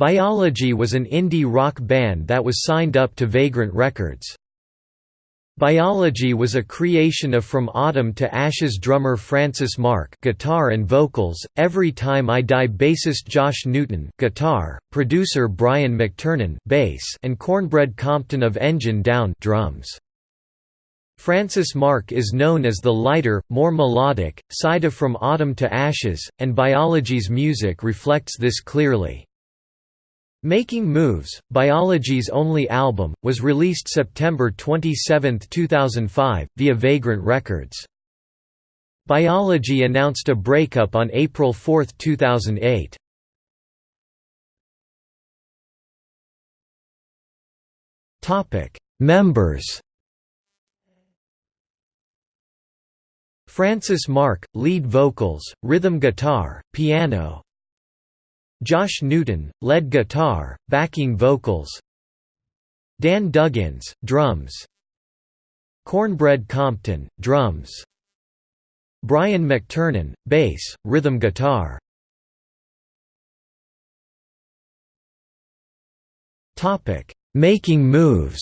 Biology was an indie rock band that was signed up to Vagrant Records. Biology was a creation of From Autumn to Ashes drummer Francis Mark guitar and vocals, Every Time I Die bassist Josh Newton guitar, producer Brian McTernan bass and Cornbread Compton of Engine Down drums. Francis Mark is known as the lighter, more melodic, side of From Autumn to Ashes, and Biology's music reflects this clearly. Making Moves, Biology's only album, was released September 27, 2005, via Vagrant Records. Biology announced a breakup on April 4, 2008. Members Francis Mark, lead vocals, rhythm guitar, piano Josh Newton, lead guitar, backing vocals. Dan Duggins, drums. Cornbread Compton, drums. Brian McTernan, bass, rhythm guitar. Making moves.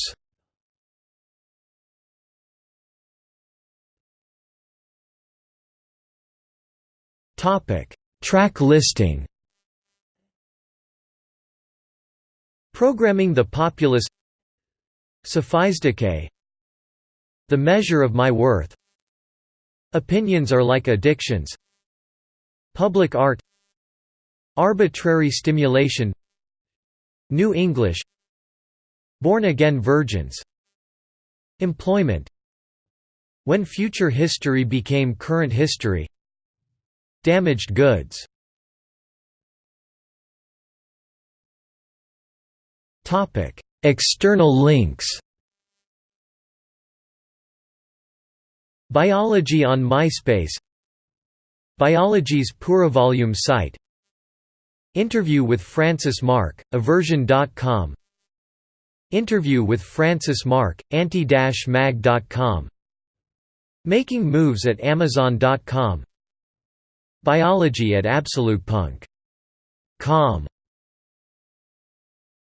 Track listing Programming the Populace Decay, The Measure of My Worth. Opinions are like addictions. Public art. Arbitrary stimulation. New English. Born-again virgins. Employment. When future history became current history. Damaged goods External links Biology on MySpace Biology's PureVolume site Interview with Francis Mark, aversion.com Interview with Francis Mark, anti-mag.com Making moves at amazon.com Biology at absolutepunk.com